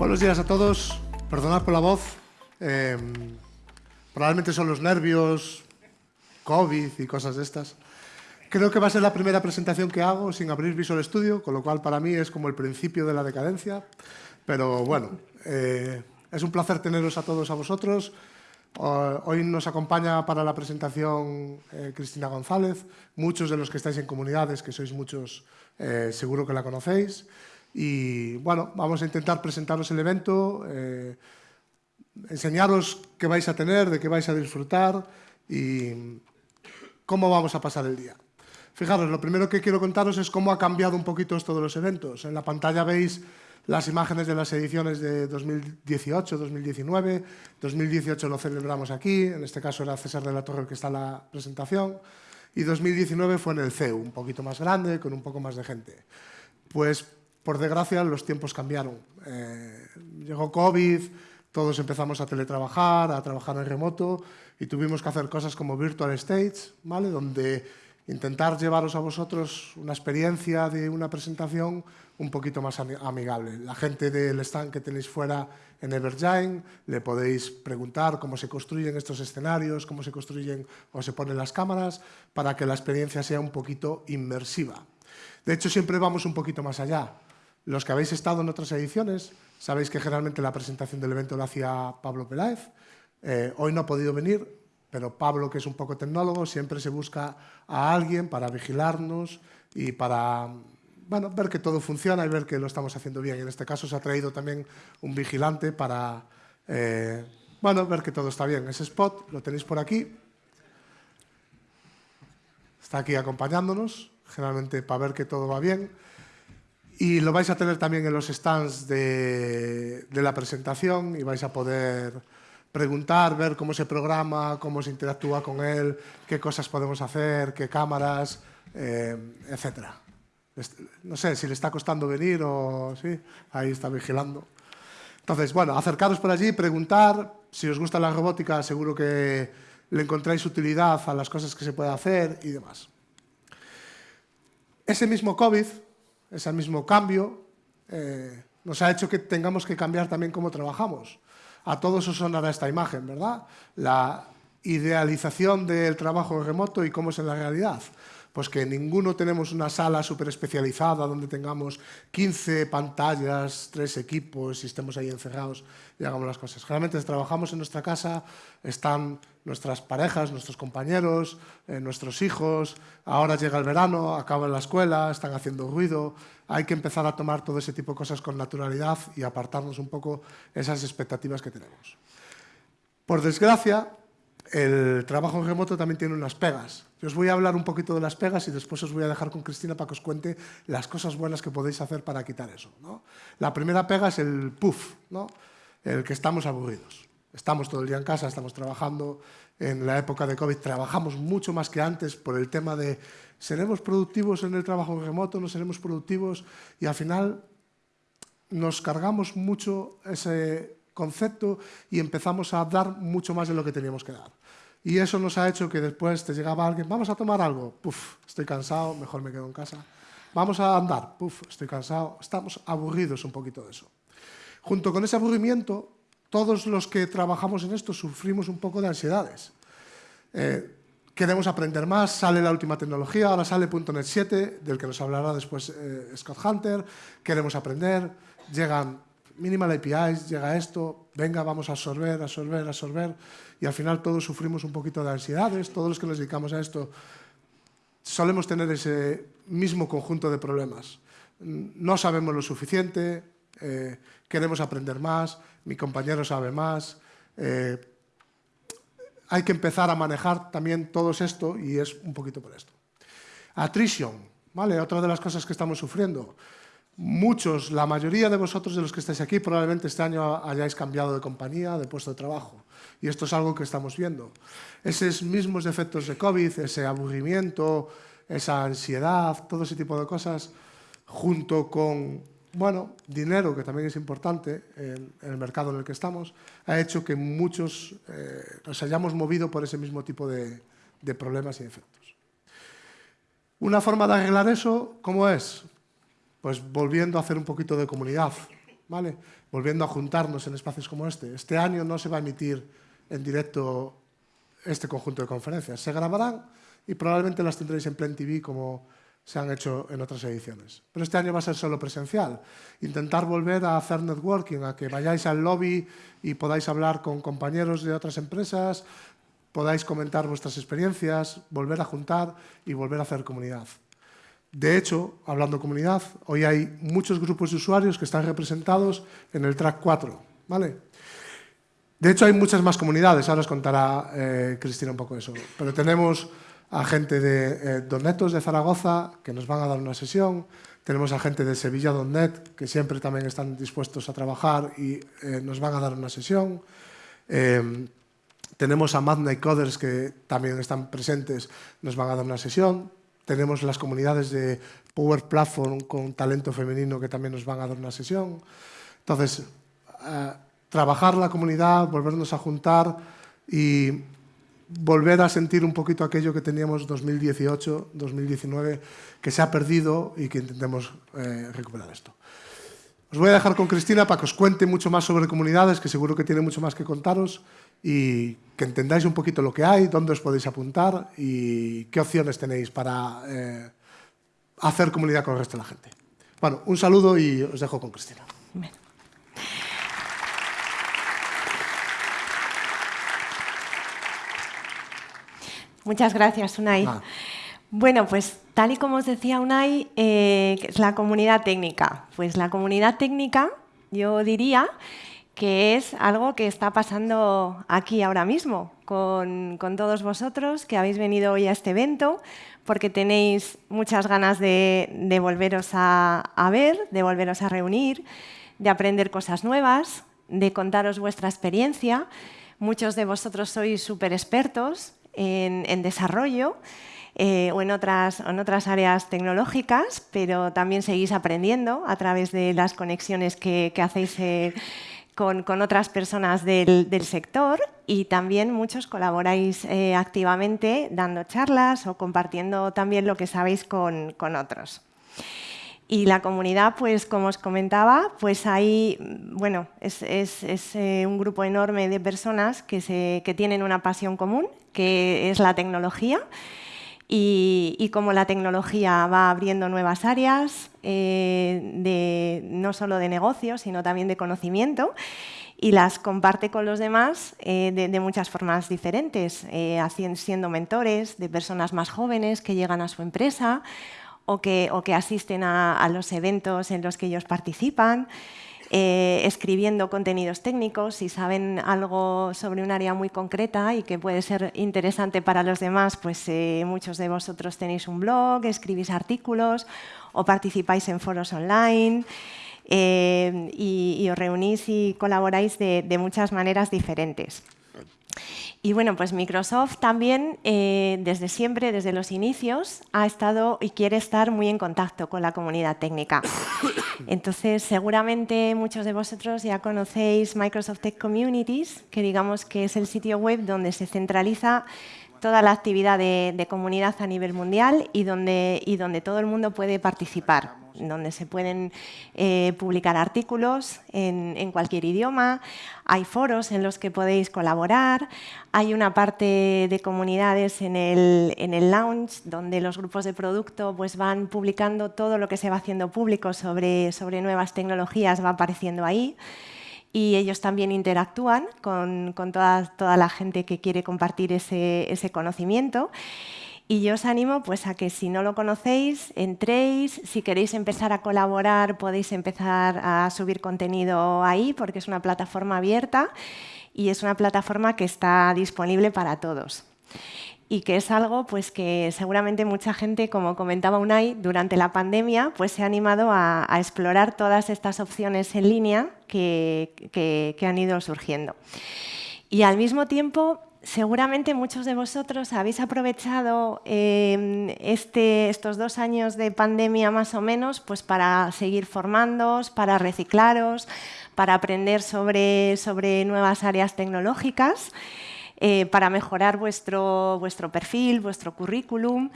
Buenos días a todos. Perdonad por la voz. Eh, probablemente son los nervios, COVID y cosas de estas. Creo que va a ser la primera presentación que hago sin abrir Visual Studio, con lo cual para mí es como el principio de la decadencia. Pero bueno, eh, es un placer teneros a todos a vosotros. Hoy nos acompaña para la presentación eh, Cristina González. Muchos de los que estáis en comunidades, que sois muchos, eh, seguro que la conocéis. Y bueno, vamos a intentar presentaros el evento, eh, enseñaros qué vais a tener, de qué vais a disfrutar y cómo vamos a pasar el día. Fijaros, lo primero que quiero contaros es cómo ha cambiado un poquito esto de los eventos. En la pantalla veis las imágenes de las ediciones de 2018, 2019. 2018 lo celebramos aquí, en este caso era César de la Torre el que está en la presentación. Y 2019 fue en el CEU, un poquito más grande, con un poco más de gente. Pues, por desgracia, los tiempos cambiaron. Eh, llegó COVID, todos empezamos a teletrabajar, a trabajar en remoto y tuvimos que hacer cosas como Virtual Stage, ¿vale? donde intentar llevaros a vosotros una experiencia de una presentación un poquito más amigable. La gente del stand que tenéis fuera en Evergiant, le podéis preguntar cómo se construyen estos escenarios, cómo se construyen o se ponen las cámaras, para que la experiencia sea un poquito inmersiva. De hecho, siempre vamos un poquito más allá. Los que habéis estado en otras ediciones, sabéis que generalmente la presentación del evento la hacía Pablo Peláez. Eh, hoy no ha podido venir, pero Pablo, que es un poco tecnólogo, siempre se busca a alguien para vigilarnos y para bueno, ver que todo funciona y ver que lo estamos haciendo bien. En este caso se ha traído también un vigilante para eh, bueno, ver que todo está bien. Ese spot lo tenéis por aquí. Está aquí acompañándonos, generalmente para ver que todo va bien. Y lo vais a tener también en los stands de, de la presentación y vais a poder preguntar, ver cómo se programa, cómo se interactúa con él, qué cosas podemos hacer, qué cámaras, eh, etcétera. No sé si le está costando venir o sí, ahí está vigilando. Entonces, bueno, acercaros por allí, preguntar. Si os gusta la robótica, seguro que le encontráis utilidad a las cosas que se puede hacer y demás. Ese mismo COVID, ese mismo cambio, eh, nos ha hecho que tengamos que cambiar también cómo trabajamos. A todos os sonará esta imagen, ¿verdad? La idealización del trabajo remoto y cómo es en la realidad. Pues que ninguno tenemos una sala súper especializada donde tengamos 15 pantallas, tres equipos y estemos ahí encerrados y hagamos las cosas. Generalmente trabajamos en nuestra casa, están nuestras parejas, nuestros compañeros, eh, nuestros hijos, ahora llega el verano, acaban la escuela, están haciendo ruido, hay que empezar a tomar todo ese tipo de cosas con naturalidad y apartarnos un poco esas expectativas que tenemos. Por desgracia, el trabajo remoto también tiene unas pegas. Yo os voy a hablar un poquito de las pegas y después os voy a dejar con Cristina para que os cuente las cosas buenas que podéis hacer para quitar eso. La primera pega es el puff, el que estamos aburridos. Estamos todo el día en casa, estamos trabajando. En la época de COVID trabajamos mucho más que antes por el tema de ¿seremos productivos en el trabajo remoto? ¿No seremos productivos? Y al final nos cargamos mucho ese concepto y empezamos a dar mucho más de lo que teníamos que dar. Y eso nos ha hecho que después te llegaba alguien, vamos a tomar algo, puf, estoy cansado, mejor me quedo en casa. Vamos a andar, puf, estoy cansado. Estamos aburridos un poquito de eso. Junto con ese aburrimiento, todos los que trabajamos en esto sufrimos un poco de ansiedades. Eh, queremos aprender más, sale la última tecnología, ahora sale .NET 7, del que nos hablará después eh, Scott Hunter, queremos aprender, llegan minimal APIs, llega esto, venga, vamos a absorber, absorber, absorber, y al final todos sufrimos un poquito de ansiedades, todos los que nos dedicamos a esto solemos tener ese mismo conjunto de problemas. No sabemos lo suficiente, eh, queremos aprender más, mi compañero sabe más, eh, hay que empezar a manejar también todo esto y es un poquito por esto. Attrition, ¿vale? Otra de las cosas que estamos sufriendo. Muchos, la mayoría de vosotros de los que estáis aquí probablemente este año hayáis cambiado de compañía, de puesto de trabajo. Y esto es algo que estamos viendo. Esos mismos efectos de COVID, ese aburrimiento, esa ansiedad, todo ese tipo de cosas, junto con bueno, dinero, que también es importante en, el mercado en el que estamos, ha hecho que muchos eh, nos hayamos movido por ese mismo tipo de, de problemas y efectos. Una forma de arreglar eso, ¿cómo es? Pues volviendo a hacer un poquito de comunidad. ¿vale? volviendo a juntarnos en espacios como este. Este año no se va a emitir en directo este conjunto de conferencias. Se grabarán y probablemente las tendréis en Plen TV como se han hecho en otras ediciones. Pero este año va a ser solo presencial. Intentar volver a hacer networking, a que vayáis al lobby y podáis hablar con compañeros de otras empresas, podáis comentar vuestras experiencias, volver a juntar y volver a hacer comunidad. De hecho, hablando de comunidad, hoy hay muchos grupos de usuarios que están representados en el track 4. ¿vale? De hecho, hay muchas más comunidades, ahora os contará eh, Cristina un poco eso. Pero tenemos a gente de eh, Donetos de Zaragoza, que nos van a dar una sesión, tenemos a gente de Sevilla.net, que siempre también están dispuestos a trabajar y eh, nos van a dar una sesión. tenemos a Magna Coders, que también están presentes, nos van a dar una sesión tenemos las comunidades de Power Platform con talento femenino que también nos van a dar una sesión. Entonces, eh, trabajar la comunidad, volvernos a juntar y volver a sentir un poquito aquello que teníamos 2018, 2019, que se ha perdido y que intentemos eh, recuperar esto. Os voy a dejar con Cristina para que os cuente mucho más sobre comunidades, que seguro que tiene mucho más que contaros y que entendáis un poquito lo que hay, dónde os podéis apuntar y qué opciones tenéis para eh, hacer comunidad con el resto de la gente. Bueno, un saludo y os dejo con Cristina. Muchas gracias, Unai. Bueno, pues tal y como os decía Unai, eh, es la comunidad técnica. Pues la comunidad técnica, yo diría que es algo que está pasando aquí ahora mismo con, todos vosotros que habéis venido hoy a este evento porque tenéis muchas ganas de, volveros a, ver, de volveros a reunir, de aprender cosas nuevas, de contaros vuestra experiencia. Muchos de vosotros sois súper expertos en, desarrollo eh, o en otras, en otras áreas tecnológicas, pero también seguís aprendiendo a través de las conexiones que, hacéis eh, con, otras personas del, sector y también muchos colaboráis eh, activamente dando charlas o compartiendo también lo que sabéis con, otros. Y la comunidad, pues como os comentaba, pues hay, bueno, es, eh, un grupo enorme de personas que, se, que tienen una pasión común, que es la tecnología, y, como la tecnología va abriendo nuevas áreas, eh, de, no solo de negocio, sino también de conocimiento, y las comparte con los demás eh, de, muchas formas diferentes, eh, siendo mentores de personas más jóvenes que llegan a su empresa o que, o que asisten a los eventos en los que ellos participan. Eh, escribiendo contenidos técnicos, si saben algo sobre un área muy concreta y que puede ser interesante para los demás, pues eh, muchos de vosotros tenéis un blog, escribís artículos o participáis en foros online. Eh, y, os reunís y colaboráis de muchas maneras diferentes. Y bueno, pues Microsoft también eh, desde siempre, desde los inicios, ha estado y quiere estar muy en contacto con la comunidad técnica. Entonces, seguramente muchos de vosotros ya conocéis Microsoft Tech Communities, que digamos que es el sitio web donde se centraliza toda la actividad de, comunidad a nivel mundial y donde, y donde todo el mundo puede participar donde se pueden eh, publicar artículos en, cualquier idioma, hay foros en los que podéis colaborar, hay una parte de comunidades en el, en el lounge donde los grupos de producto pues, van publicando todo lo que se va haciendo público sobre, sobre nuevas tecnologías, va apareciendo ahí y ellos también interactúan con, con toda, toda, la gente que quiere compartir ese, ese conocimiento. Y yo os animo pues, a que si no lo conocéis, entréis, si queréis empezar a colaborar podéis empezar a subir contenido ahí porque es una plataforma abierta y es una plataforma que está disponible para todos y que es algo pues, que seguramente mucha gente, como comentaba Unai, durante la pandemia pues, se ha animado a, explorar todas estas opciones en línea que, que han ido surgiendo. Y al mismo tiempo seguramente muchos de vosotros habéis aprovechado em, este, estos dos años de pandemia más o menos pues para seguir formándoos, para reciclaros, para aprender sobre, sobre nuevas áreas tecnológicas, eh, para mejorar vuestro, vuestro perfil, vuestro currículum.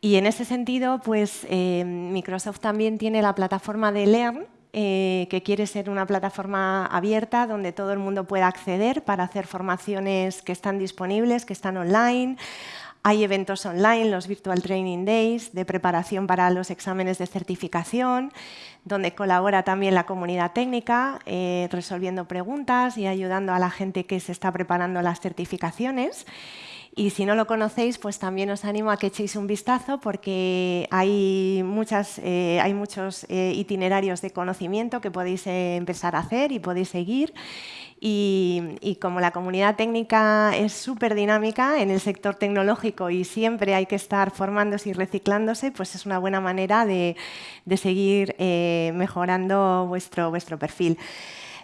Y en ese sentido, pues, em, Microsoft también tiene la plataforma de Learn, eh, que quiere ser una plataforma abierta donde todo el mundo pueda acceder para hacer formaciones que están disponibles, que están online. Hay eventos online, los Virtual Training Days, de preparación para los exámenes de certificación, donde colabora también la comunidad técnica, eh, resolviendo preguntas y ayudando a la gente que se está preparando las certificaciones. Y si no lo conocéis, pues también os animo a que echéis un vistazo porque hay, muchas, eh, hay muchos eh, itinerarios de conocimiento que podéis empezar a hacer y podéis seguir. Y, como la comunidad técnica es súper dinámica en el sector tecnológico y siempre hay que estar formándose y reciclándose, pues es una buena manera de, seguir eh, mejorando vuestro, vuestro perfil.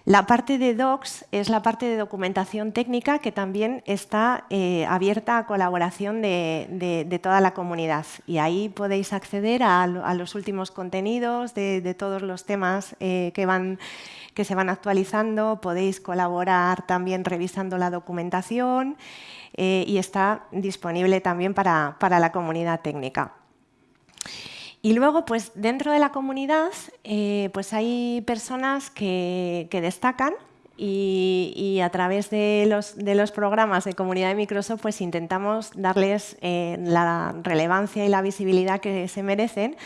La parte de docs es la parte de documentación técnica que también está eh, abierta a colaboración de, toda la comunidad. Y ahí podéis acceder a, los últimos contenidos de, todos los temas eh, que se van actualizando, podéis colaborar también revisando la documentación eh, y está disponible también para, la comunidad técnica. Y luego, pues dentro de la comunidad, eh, pues hay personas que, destacan y, a través de los, programas de comunidad de Microsoft pues intentamos darles eh, la relevancia y la visibilidad que se merecen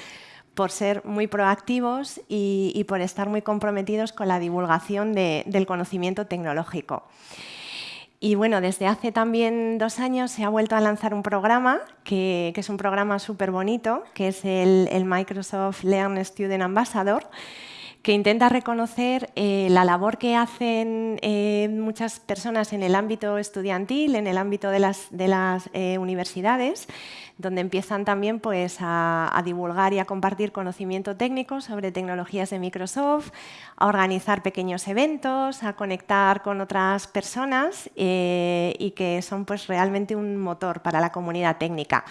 por ser muy proactivos y, por estar muy comprometidos con la divulgación del conocimiento tecnológico. Y bueno, desde hace también dos años se ha vuelto a lanzar un programa, que, es un programa súper bonito, que es el, el Microsoft Learn Student Ambassador, que intenta reconocer eh, la labor que hacen eh, muchas personas en el ámbito estudiantil, en el ámbito de las, eh, universidades, donde empiezan también pues, a, divulgar y a compartir conocimiento técnico sobre tecnologías de Microsoft, a organizar pequeños eventos, a conectar con otras personas y que son pues, realmente un motor para la comunidad técnica.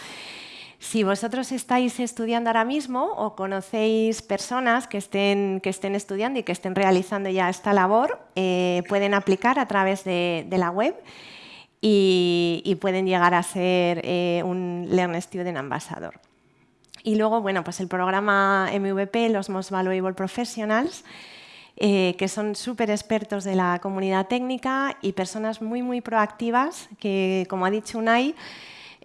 Si vosotros estáis estudiando ahora mismo o conocéis personas que estén, que estén estudiando y que estén realizando ya esta labor, eh, pueden aplicar a través de, la web y, pueden llegar a ser eh, un Learn Student Ambassador. Y luego, bueno, pues el programa MVP, los Most Valuable Professionals, eh, que son súper expertos de la comunidad técnica y personas muy, muy proactivas que, como ha dicho Unai,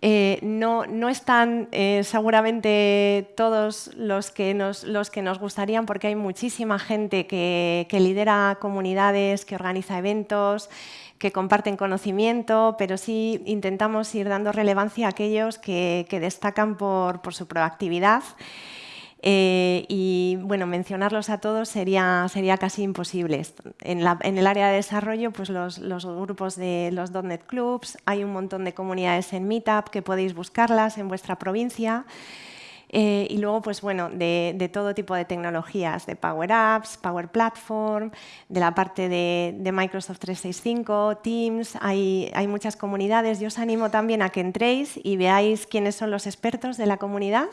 eh, no, están eh, seguramente todos los que, nos, los que nos gustarían porque hay muchísima gente que, lidera comunidades, que organiza eventos, que comparten conocimiento, pero sí intentamos ir dando relevancia a aquellos que, destacan por, por su proactividad eh, y bueno, mencionarlos a todos sería, sería casi imposible. En, el área de desarrollo, pues los, grupos de los .NET Clubs, hay un montón de comunidades en Meetup que podéis buscarlas en vuestra provincia. Eh, y luego, pues bueno, de, todo tipo de tecnologías, de Power Apps, Power Platform, de la parte de, de Microsoft 365, Teams, hay, hay, muchas comunidades. Yo os animo también a que entréis y veáis quiénes son los expertos de la comunidad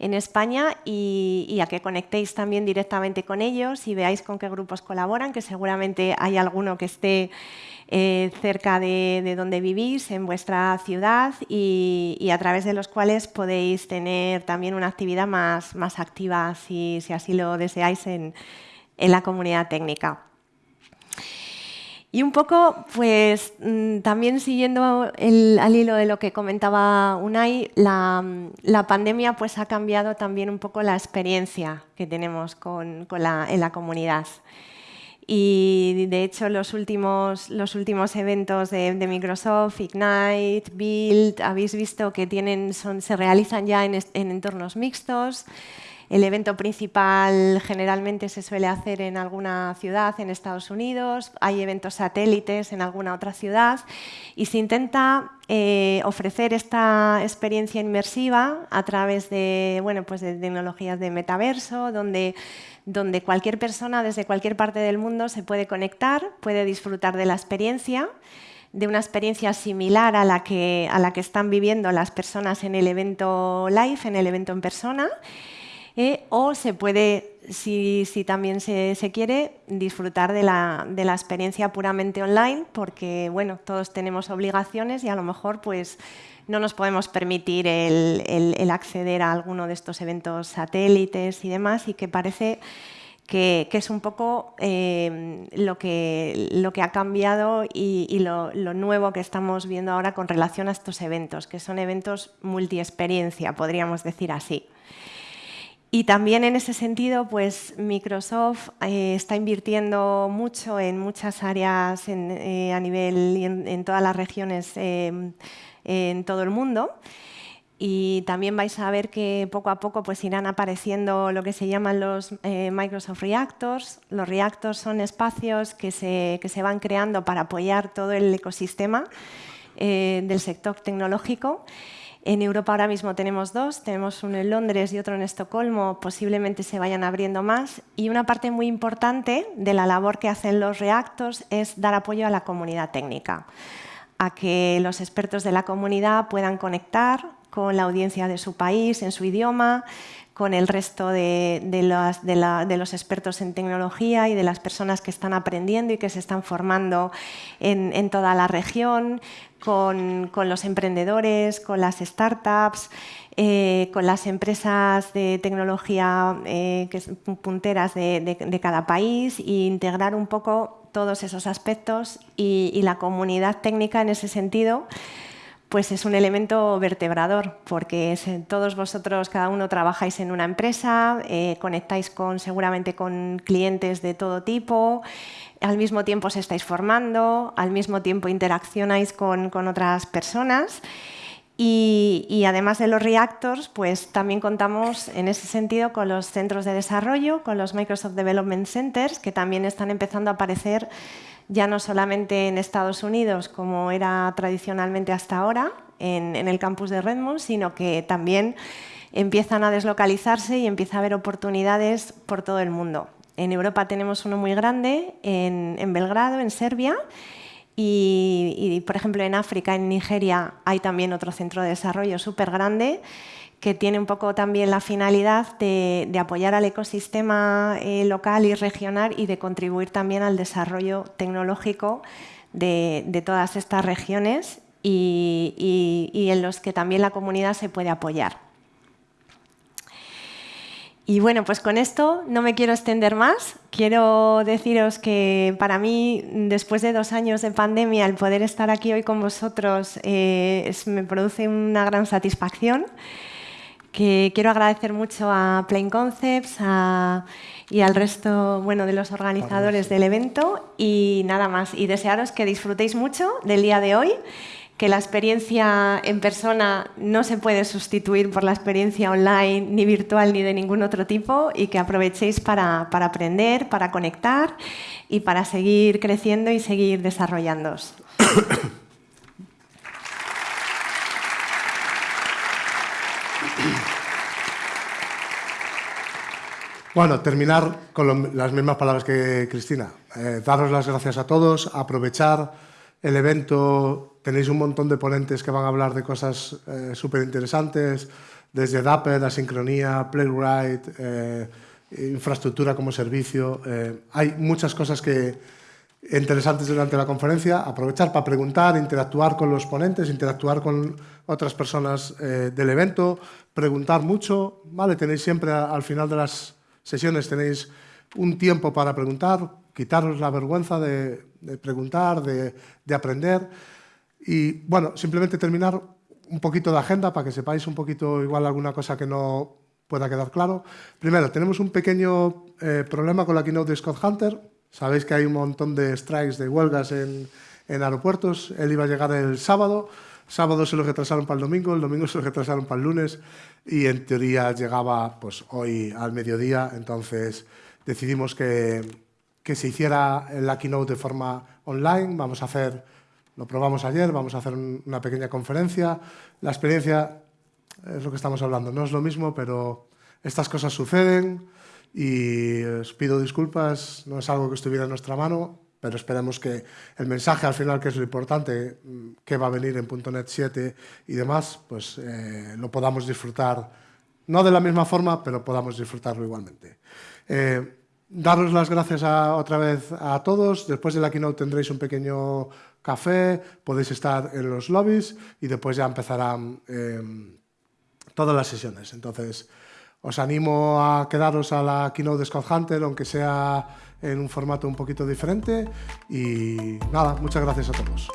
en España y, a que conectéis también directamente con ellos y veáis con qué grupos colaboran, que seguramente hay alguno que esté eh, cerca de, donde vivís, en vuestra ciudad, y, a través de los cuales podéis tener también una actividad más, más activa, si, si así lo deseáis, en la comunidad técnica. Y un poco, pues mm, también siguiendo al hilo de lo que comentaba Unai, la, pandemia pues, ha cambiado también un poco la experiencia que tenemos con, en la comunidad. Y de hecho los últimos, los últimos eventos de, Microsoft, Ignite, Build, habéis visto que tienen, son, se realizan ya en, en entornos mixtos. El evento principal generalmente se suele hacer en alguna ciudad en Estados Unidos, hay eventos satélites en alguna otra ciudad y se intenta eh, ofrecer esta experiencia inmersiva a través de, bueno, pues de tecnologías de metaverso, donde, donde cualquier persona desde cualquier parte del mundo se puede conectar, puede disfrutar de la experiencia de una experiencia similar a la que, a la que están viviendo las personas en el evento live, en el evento en persona, eh, o se puede, si, también se, quiere, disfrutar de la, experiencia puramente online, porque bueno, todos tenemos obligaciones y a lo mejor pues, no nos podemos permitir el, acceder a alguno de estos eventos satélites y demás, y que parece que, es un poco eh, lo, que, lo, que, ha cambiado y, lo, nuevo que estamos viendo ahora con relación a estos eventos, que son eventos multiexperiencia, podríamos decir así. Y también en ese sentido, pues Microsoft eh, está invirtiendo mucho en muchas áreas eh, a nivel y en, todas las regiones en todo el mundo y también vais a ver que poco a poco pues, irán apareciendo lo que se llaman los eh, Microsoft Reactors. Los reactors son espacios que se, que se van creando para apoyar todo el ecosistema del sector tecnológico. En Europa ahora mismo tenemos dos, tenemos uno en Londres y otro en Estocolmo, posiblemente se vayan abriendo más. Y una parte muy importante de la labor que hacen los reactors es dar apoyo a la comunidad técnica, a que los expertos de la comunidad puedan conectar, con la audiencia de su país, en su idioma, con el resto de, los expertos en tecnología y de las personas que están aprendiendo y que se están formando en, toda la región, con, los emprendedores, con las startups, eh, con las empresas de tecnología eh, punteras de, cada país e integrar un poco todos esos aspectos y la comunidad técnica en ese sentido pues es un elemento vertebrador, porque todos vosotros, cada uno trabajáis en una empresa, eh, conectáis con, seguramente con clientes de todo tipo, al mismo tiempo os estáis formando, al mismo tiempo interaccionáis con, otras personas. Y, y, además de los reactors, pues también contamos en ese sentido con los centros de desarrollo, con los Microsoft Development Centers, que también están empezando a aparecer ya no solamente en Estados Unidos, como era tradicionalmente hasta ahora, en, el campus de Redmond, sino que también empiezan a deslocalizarse y empieza a haber oportunidades por todo el mundo. En Europa tenemos uno muy grande, en, Belgrado, en Serbia, y, y, por ejemplo en África, en Nigeria, hay también otro centro de desarrollo súper grande que tiene un poco también la finalidad de, apoyar al ecosistema eh, local y regional y de contribuir también al desarrollo tecnológico de, todas estas regiones y, en los que también la comunidad se puede apoyar. Y bueno, pues con esto no me quiero extender más. Quiero deciros que para mí, después de dos años de pandemia, el poder estar aquí hoy con vosotros eh, me produce una gran satisfacción que quiero agradecer mucho a Plain Concepts y al resto bueno, de los organizadores del evento y nada más. Y desearos que disfrutéis mucho del día de hoy, que la experiencia en persona no se puede sustituir por la experiencia online, ni virtual, ni de ningún otro tipo, y que aprovechéis para, para aprender, para conectar y para seguir creciendo y seguir desarrollándoos. Bueno, terminar con las mismas palabras que Cristina. Eh, daros las gracias a todos, aprovechar el evento. Tenéis un montón de ponentes que van a hablar de cosas eh, súper interesantes, desde Dapper, asincronía, Playwright, eh, infraestructura como servicio. hay muchas cosas que, interesantes durante la conferencia. Aprovechar para preguntar, interactuar con los ponentes, interactuar con otras personas del evento, preguntar mucho. ¿vale? Tenéis siempre al final de las sesiones tenéis un tiempo para preguntar, quitaros la vergüenza de, preguntar, de, aprender. Y bueno, simplemente terminar un poquito de agenda para que sepáis un poquito igual alguna cosa que no pueda quedar claro. Primero, tenemos un pequeño eh, problema con la keynote de Scott Hunter. Sabéis que hay un montón de strikes, de huelgas en, en aeropuertos. Él iba a llegar el sábado. Sábado se lo retrasaron para el domingo, el domingo se lo retrasaron para el lunes y en teoría llegaba pues, hoy al mediodía, entonces decidimos que, que se hiciera la keynote de forma online, vamos a hacer, lo probamos ayer, vamos a hacer una pequeña conferencia. La experiencia es lo que estamos hablando, no es lo mismo, pero estas cosas suceden y os pido disculpas, no es algo que estuviera en nuestra mano, pero esperemos que el mensaje al final, que es lo importante, mm, que va a venir en .NET 7 y demás, pues eh, lo podamos disfrutar, no de la misma forma, pero podamos disfrutarlo igualmente. Eh, daros las gracias otra vez a todos. Después de la keynote tendréis un pequeño café, podéis estar en los lobbies y después ya empezarán em, todas las sesiones. Entonces, os animo a quedaros a la keynote de Scott Hunter, aunque sea en un formato un poquito diferente. Y nada, muchas gracias a todos.